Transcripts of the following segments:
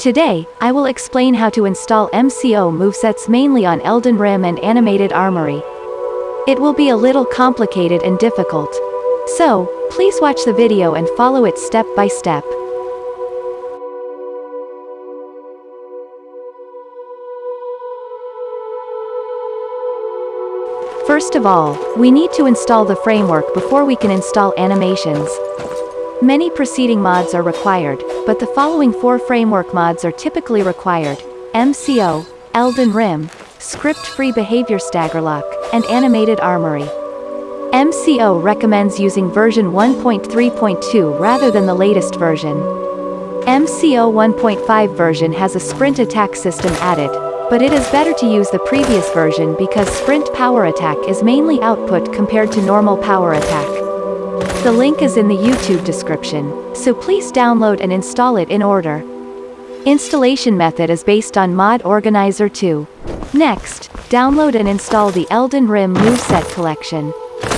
Today, I will explain how to install MCO movesets mainly on Elden Ring and Animated Armory. It will be a little complicated and difficult. So, please watch the video and follow it step by step. First of all, we need to install the framework before we can install animations. Many preceding mods are required, but the following four framework mods are typically required. MCO, Elden Ring, Script-Free Behavior Staggerlock, and Animated Armory. MCO recommends using version 1.3.2 rather than the latest version. MCO 1.5 version has a sprint attack system added, but it is better to use the previous version because sprint power attack is mainly output compared to normal power attack. The link is in the YouTube description, so please download and install it in order. Installation method is based on Mod Organizer 2. Next, download and install the Elden Ring moveset collection.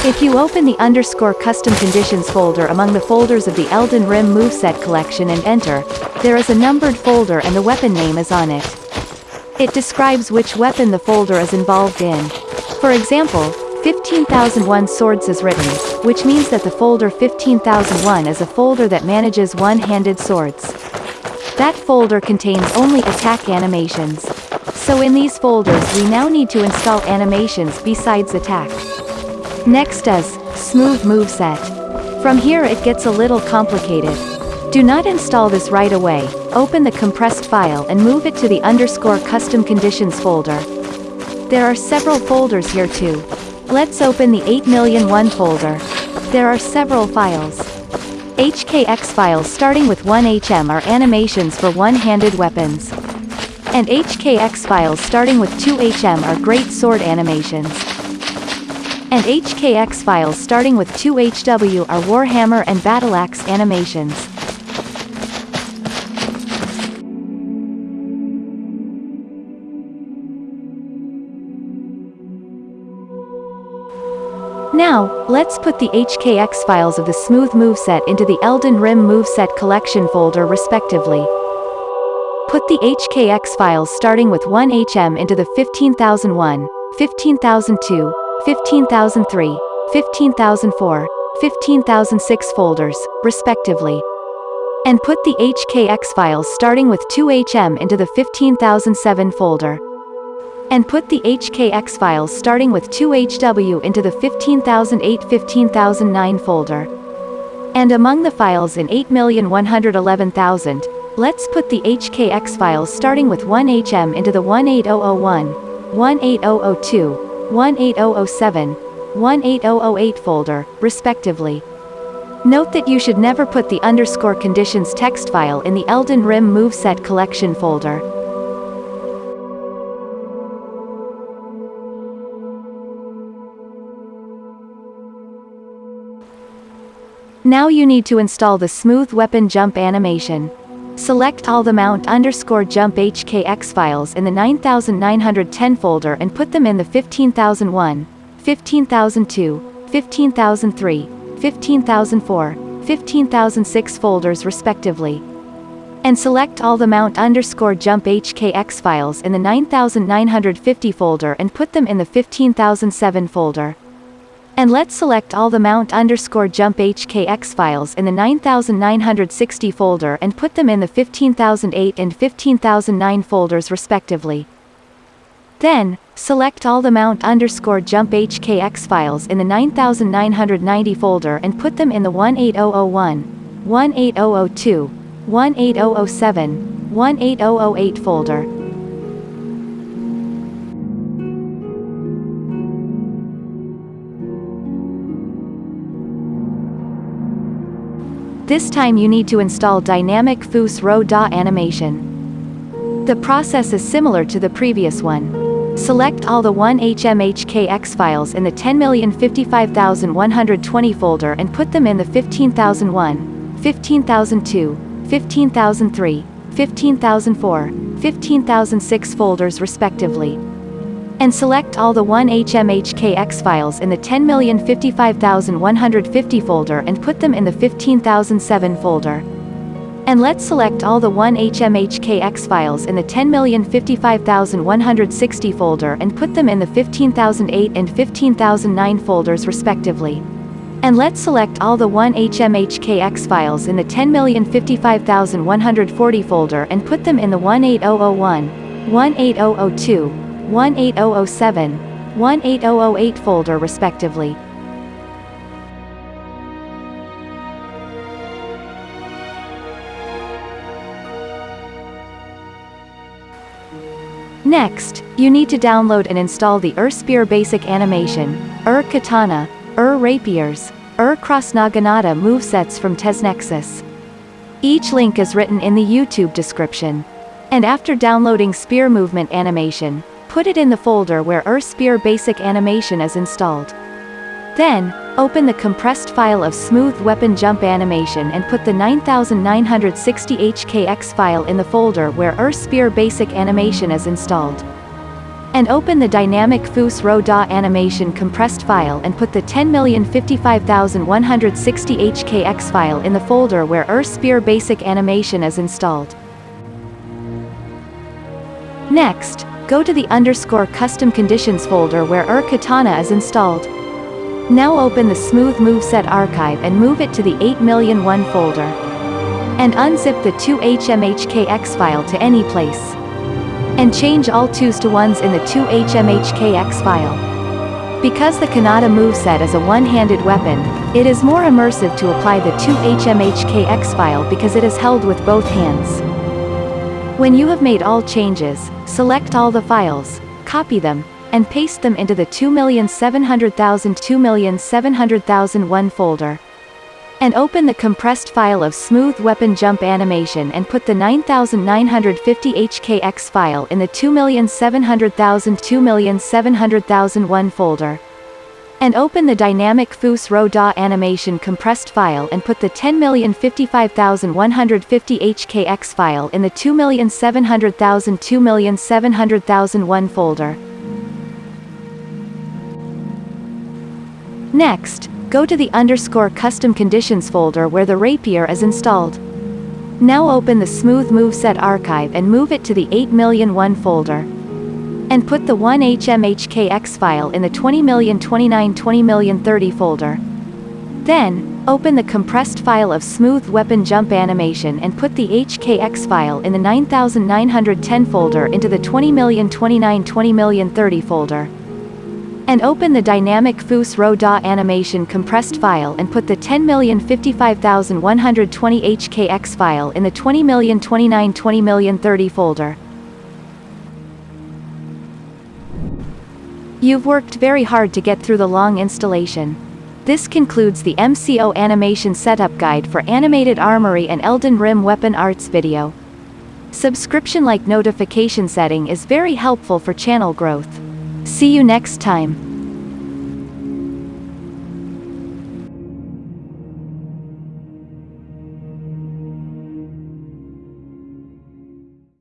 If you open the underscore custom conditions folder among the folders of the Elden Ring moveset collection and enter, there is a numbered folder and the weapon name is on it. It describes which weapon the folder is involved in. For example, 15001 Swords is written, which means that the folder 15001 is a folder that manages one-handed swords. That folder contains only attack animations. So in these folders we now need to install animations besides attack. Next is, Smooth Moveset. From here it gets a little complicated. Do not install this right away, open the compressed file and move it to the underscore custom conditions folder. There are several folders here too. Let's open the 8001 folder. There are several files. HKX files starting with 1HM are animations for one-handed weapons. And HKX files starting with 2HM are great sword animations. And HKX files starting with 2HW are Warhammer and Battleaxe animations. Now, let's put the HKX files of the Smooth moveset into the Elden Ring moveset collection folder respectively. Put the HKX files starting with 1HM into the 15001, 15002, 15003, 15004, 15006 folders, respectively. And put the HKX files starting with 2HM into the 15007 folder and put the HKX files starting with 2HW into the 15008-15009 folder. And among the files in 8111000, let's put the HKX files starting with 1HM into the 18001, 18002, 18007, 18008 folder, respectively. Note that you should never put the underscore conditions text file in the Elden Ring moveset collection folder. Now you need to install the Smooth Weapon Jump animation. Select all the mount underscore jump HKX files in the 9910 folder and put them in the 15001, 15002, 15003, 15004, 15006 folders respectively. And select all the mount underscore jump HKX files in the 9950 folder and put them in the 15007 folder. And let's select all the mount underscore jump HKX files in the 9960 folder and put them in the 15008 and 15009 folders respectively. Then, select all the mount underscore jump HKX files in the 9990 folder and put them in the 18001, 18002, 18007, 18008 folder. This time you need to install Dynamic Row DA animation. The process is similar to the previous one. Select all the 1HMHKX files in the 10055120 folder and put them in the 15001, 15002, 15003, 15004, 15006 folders respectively and select all the 1HMHKX files in the 10055150 folder and put them in the 15007 folder. And let's select all the 1HMHKX files in the 10055160 folder and put them in the 15008 and 15009 folders respectively. And let's select all the 1HMHKX files in the 10055140 folder and put them in the 18001, 18002, 18007, 18008 folder respectively. Next, you need to download and install the Ur Spear Basic Animation, Ur Katana, Ur Rapiers, Ur Cross Naginata movesets from TesNexus. Each link is written in the YouTube description. And after downloading Spear Movement Animation, put it in the folder where Ur Spear Basic Animation is installed. Then, open the compressed file of Smooth Weapon Jump Animation and put the 9960 HKX file in the folder where Ur Spear Basic Animation is installed. And open the Dynamic Foos Row animation compressed file and put the 10055160 HKX file in the folder where Ur Spear Basic Animation is installed. Next, go to the underscore custom conditions folder where Ur Katana is installed. Now open the Smooth Moveset archive and move it to the 80001 folder. And unzip the 2HMHKX file to any place and change all 2s to 1s in the 2HMHKX file. Because the Kanata moveset is a one-handed weapon, it is more immersive to apply the 2HMHKX file because it is held with both hands. When you have made all changes, select all the files, copy them, and paste them into the 2,700,000 2,700,001 folder and open the compressed file of smooth weapon jump animation and put the 9950 HKX file in the 2700000 2700001 folder. And open the dynamic Row DA animation compressed file and put the 10055150 HKX file in the 2700000 2700001 folder. Next, go to the underscore custom conditions folder where the rapier is installed. Now open the Smooth Moveset archive and move it to the 80001 folder. And put the 1HMHKX file in the 200029 200030 folder. Then, open the compressed file of Smooth Weapon Jump Animation and put the HKX file in the 9910 folder into the 200029 200030 folder and open the dynamic Foos Row DA animation compressed file and put the 10055120 HKX file in the 200029 200030 folder. You've worked very hard to get through the long installation. This concludes the MCO Animation Setup Guide for Animated Armory and Elden Ring Weapon Arts video. Subscription-like notification setting is very helpful for channel growth. See you next time.